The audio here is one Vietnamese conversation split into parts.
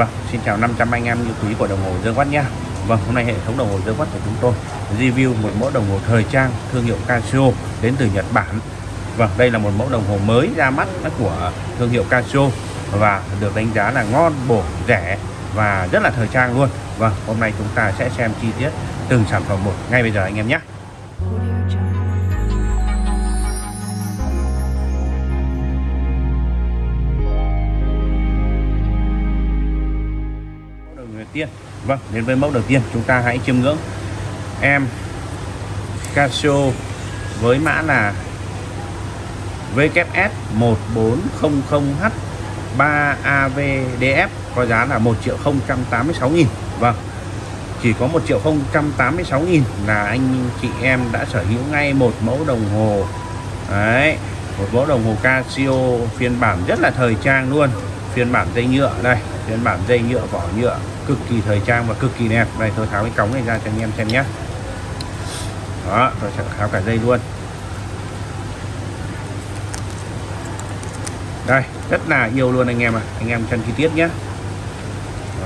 Vâng, xin chào 500 anh em yêu quý của đồng hồ Dương Quát nha. Vâng, hôm nay hệ thống đồng hồ Dương Quát của chúng tôi review một mẫu đồng hồ thời trang thương hiệu Casio đến từ Nhật Bản. Vâng, đây là một mẫu đồng hồ mới ra mắt của thương hiệu Casio và được đánh giá là ngon, bổ, rẻ và rất là thời trang luôn. Vâng, hôm nay chúng ta sẽ xem chi tiết từng sản phẩm một ngay bây giờ anh em nhé. Đầu tiên. Vâng đến với mẫu đầu tiên, chúng ta hãy chiêm ngưỡng em Casio với mã là WS 1400H 3AVDF có giá là 1 triệu 086 nghìn. Vâng chỉ có 1 triệu 086 nghìn là anh chị em đã sở hữu ngay một mẫu đồng hồ. Đấy, một mẫu đồng hồ Casio phiên bản rất là thời trang luôn, phiên bản dây nhựa đây phiên bản dây nhựa vỏ nhựa cực kỳ thời trang và cực kỳ đẹp. Đây tôi tháo cái cống này ra cho anh em xem nhé. Đó tôi sẽ tháo cả dây luôn. Đây rất là yêu luôn anh em ạ. À. anh em chân chi tiết nhé.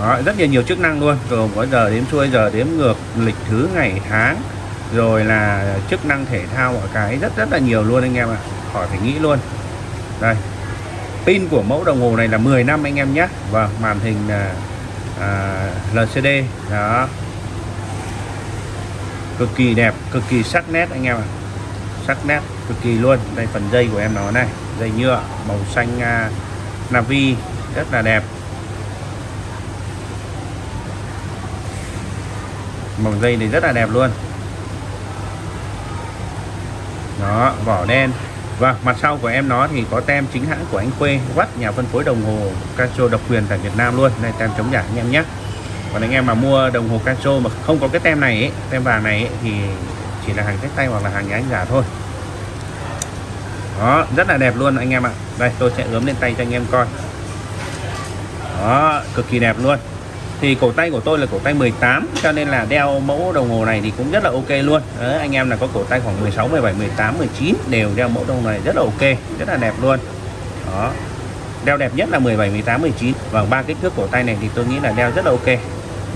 Đó, rất là nhiều chức năng luôn. Gồm có giờ đếm xuôi giờ đếm ngược lịch thứ ngày tháng. Rồi là chức năng thể thao mọi cái rất rất là nhiều luôn anh em ạ. À. khỏi phải nghĩ luôn. Đây pin của mẫu đồng hồ này là 10 năm anh em nhé. Và màn hình là à, LCD đó. Cực kỳ đẹp cực kỳ sắc nét anh em ạ. À. sắc nét cực kỳ luôn. Đây phần dây của em nó này dây nhựa màu xanh à, navy rất là đẹp. Màu dây này rất là đẹp luôn. Đó vỏ đen và mặt sau của em nó thì có tem chính hãng của anh Khuê vắt nhà phân phối đồng hồ Casio độc quyền tại Việt Nam luôn. Đây tem chống giả anh em nhé. Còn anh em mà mua đồng hồ Casio mà không có cái tem này ấy, tem vàng này ấy, thì chỉ là hàng sách tay hoặc là hàng nhái giả thôi. Đó rất là đẹp luôn anh em ạ. Đây tôi sẽ ướm lên tay cho anh em coi. Đó cực kỳ đẹp luôn thì cổ tay của tôi là cổ tay 18 cho nên là đeo mẫu đồng hồ này thì cũng rất là ok luôn. Đấy, anh em là có cổ tay khoảng 16 17 18 19 đều đeo mẫu đồng hồ này rất là ok rất là đẹp luôn. Đó. Đeo đẹp nhất là 17 18 19 và ba kích thước cổ tay này thì tôi nghĩ là đeo rất là ok.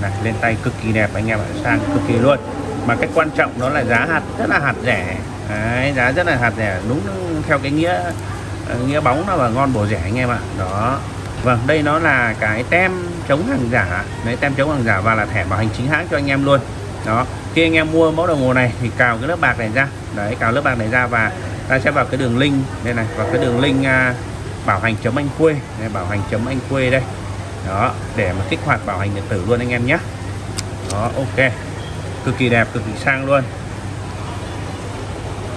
Này lên tay cực kỳ đẹp anh em ạ sang cực kỳ luôn. Mà cái quan trọng đó là giá hạt rất là hạt rẻ. Đấy, giá rất là hạt rẻ đúng theo cái nghĩa nghĩa bóng nó là ngon bổ rẻ anh em ạ. Đó. Vâng đây nó là cái tem chống hàng giả. Đấy tem chống hàng giả và là thẻ bảo hành chính hãng cho anh em luôn. Đó khi anh em mua mẫu đồng hồ này thì cào cái lớp bạc này ra. Đấy cào lớp bạc này ra và ta sẽ vào cái đường link đây này vào cái đường link à, bảo hành chấm anh quê. Đây, bảo hành chấm anh quê đây. Đó để mà kích hoạt bảo hành điện tử luôn anh em nhé. Đó ok. Cực kỳ đẹp cực kỳ sang luôn.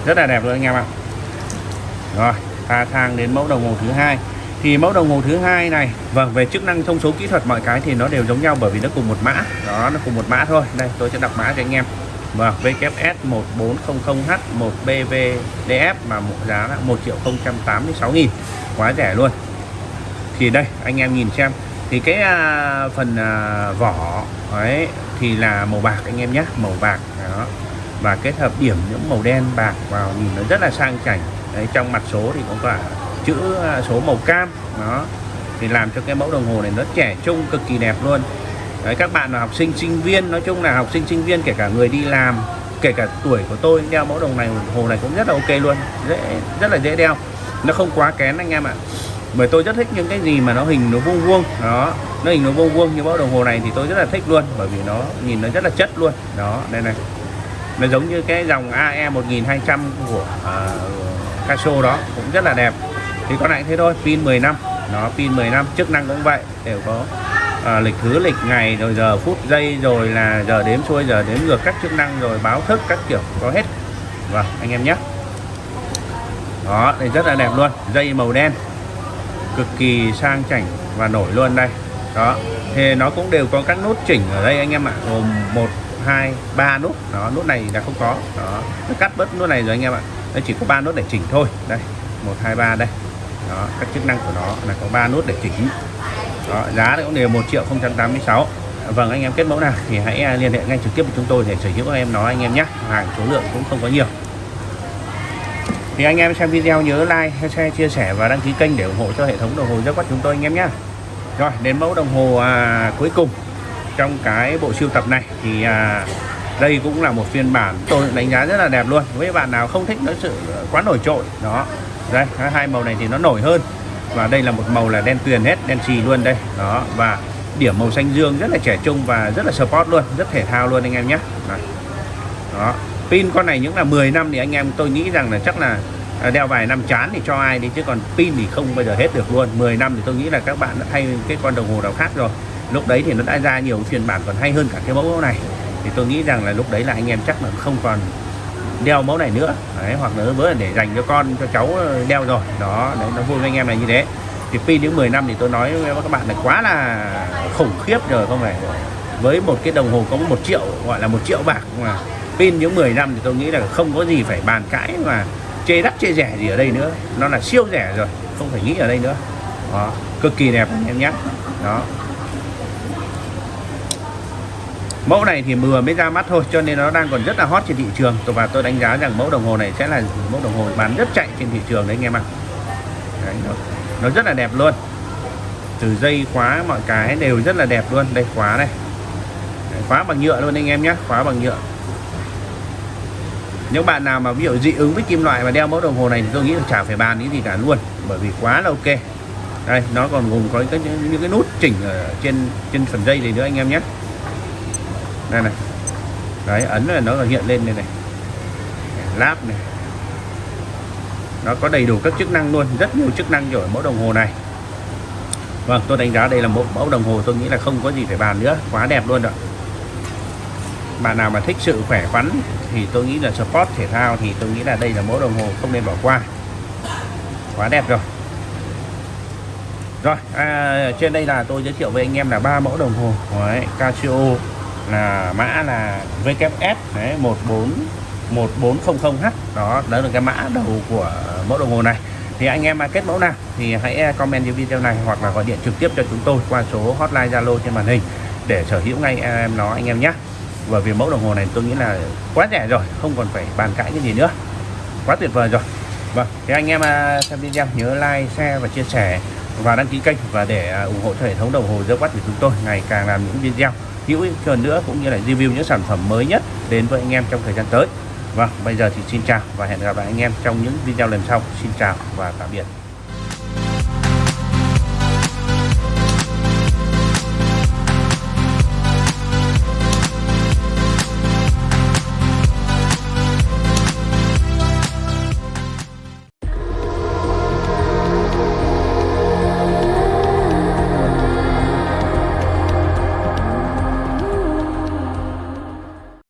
Rất là đẹp luôn anh em ạ. Rồi ta thang đến mẫu đồng hồ thứ hai thì mẫu đồng hồ thứ hai này vâng về chức năng thông số kỹ thuật mọi cái thì nó đều giống nhau bởi vì nó cùng một mã. Đó nó cùng một mã thôi. Đây tôi sẽ đọc mã cho anh em. Vâng VKS 1400H 1BVDF mà một giá là 1 triệu 086 nghìn. Quá rẻ luôn. Thì đây anh em nhìn xem. Thì cái à, phần à, vỏ ấy thì là màu bạc anh em nhé màu bạc đó. Và kết hợp điểm những màu đen bạc vào nhìn nó rất là sang chảnh. Đấy trong mặt số thì cũng cả chữ à, số màu cam. Đó. Thì làm cho cái mẫu đồng hồ này nó trẻ trung cực kỳ đẹp luôn. Đấy các bạn là học sinh sinh viên nói chung là học sinh sinh viên kể cả người đi làm kể cả tuổi của tôi đeo mẫu đồng này hồ này cũng rất là ok luôn. Dễ rất là dễ đeo. Nó không quá kén anh em ạ. Bởi tôi rất thích những cái gì mà nó hình nó vuông vuông. Đó. Nó hình nó vuông vuông như mẫu đồng hồ này thì tôi rất là thích luôn bởi vì nó nhìn nó rất là chất luôn. Đó đây này. Nó giống như cái dòng AE 1200 của uh, Casio đó cũng rất là đẹp thì con này thế thôi pin 10 năm. Nó pin 10 năm chức năng cũng vậy đều có à, lịch thứ lịch ngày rồi giờ phút giây rồi là giờ đếm xuôi giờ đếm ngược các chức năng rồi báo thức các kiểu có hết. Vâng anh em nhé. Đó đây rất là đẹp luôn dây màu đen. Cực kỳ sang chảnh và nổi luôn đây. Đó thì nó cũng đều có các nút chỉnh ở đây anh em ạ. Gồm một hai ba nút. Đó nút này là không có. Đó nó cắt bớt nút này rồi anh em ạ. Nó chỉ có ba nút để chỉnh thôi. Đây một hai ba đây đó các chức năng của nó là có ba nút để chỉnh. Đó, giá cũng đều 1 triệu 086 Vâng anh em kết mẫu nào thì hãy à, liên hệ ngay trực tiếp với chúng tôi để sở hữu em nó anh em nhé. Hàng số lượng cũng không có nhiều. Thì anh em xem video nhớ like, share, chia sẻ và đăng ký kênh để ủng hộ cho hệ thống đồng hồ rất quát chúng tôi anh em nhé. Rồi đến mẫu đồng hồ à, cuối cùng trong cái bộ sưu tập này thì à, đây cũng là một phiên bản. Tôi đánh giá rất là đẹp luôn. Với bạn nào không thích nó sự à, quá nổi trội đó đây hai màu này thì nó nổi hơn. Và đây là một màu là đen tuyền hết, đen xì luôn đây. Đó, và điểm màu xanh dương rất là trẻ trung và rất là sport luôn, rất thể thao luôn anh em nhé. Đó. pin con này những là 10 năm thì anh em tôi nghĩ rằng là chắc là à, đeo vài năm chán thì cho ai đi, chứ còn pin thì không bao giờ hết được luôn. 10 năm thì tôi nghĩ là các bạn đã thay cái con đồng hồ nào khác rồi. Lúc đấy thì nó đã ra nhiều phiên bản còn hay hơn cả cái mẫu này. Thì tôi nghĩ rằng là lúc đấy là anh em chắc là không còn đeo mẫu này nữa. Đấy, hoặc là với để dành cho con cho cháu ờ, đeo rồi. Đó đấy nó vui với anh em là như thế. Thì pin những 10 năm thì tôi nói với các bạn là quá là khủng khiếp rồi không phải. Với một cái đồng hồ có một triệu gọi là một triệu bạc mà pin những 10 năm thì tôi nghĩ là không có gì phải bàn cãi mà chê đắt chê rẻ gì ở đây nữa. Nó là siêu rẻ rồi không phải nghĩ ở đây nữa. Đó cực kỳ đẹp anh em nhé. Đó mẫu này thì vừa mới ra mắt thôi cho nên nó đang còn rất là hot trên thị trường. Và tôi đánh giá rằng mẫu đồng hồ này sẽ là mẫu đồng hồ bán rất chạy trên thị trường đấy anh em ạ. Đấy, nó, nó rất là đẹp luôn. Từ dây khóa mọi cái đều rất là đẹp luôn. Đây khóa này. Đấy, khóa bằng nhựa luôn anh em nhé khóa bằng nhựa. Những bạn nào mà ví dụ dị ứng với kim loại và đeo mẫu đồng hồ này thì tôi nghĩ là chả phải bàn cái gì cả luôn bởi vì quá là ok. Đây nó còn gồm có cái, những cái nút chỉnh ở trên trên phần dây này nữa anh em nhé đây này. Đấy ấn là nó hiện lên đây này. Láp này. Nó có đầy đủ các chức năng luôn rất nhiều chức năng rồi mẫu đồng hồ này. Vâng tôi đánh giá đây là một mẫu đồng hồ tôi nghĩ là không có gì phải bàn nữa quá đẹp luôn rồi bạn nào mà thích sự khỏe khoắn thì tôi nghĩ là sport thể thao thì tôi nghĩ là đây là mẫu đồng hồ không nên bỏ qua. Quá đẹp rồi. Rồi à, trên đây là tôi giới thiệu với anh em là ba mẫu đồng hồ. Đấy, Casio là mã là VKS đấy 14 1400H đó đó là cái mã đầu của mẫu đồng hồ này. Thì anh em mà kết mẫu nào thì hãy à, comment dưới video này hoặc là gọi điện trực tiếp cho chúng tôi qua số hotline Zalo trên màn hình để sở hữu ngay em nó, anh em nhé. Bởi vì mẫu đồng hồ này tôi nghĩ là quá rẻ rồi, không còn phải bàn cãi cái gì nữa. Quá tuyệt vời rồi. Vâng thì anh em à, xem video, nhớ like, share và chia sẻ và đăng ký kênh và để à, ủng hộ cho hệ thống đồng hồ dơ quát của chúng tôi ngày càng làm những video hữu ích hơn nữa cũng như là review những sản phẩm mới nhất đến với anh em trong thời gian tới. Vâng bây giờ thì xin chào và hẹn gặp lại anh em trong những video lần sau. Xin chào và tạm biệt.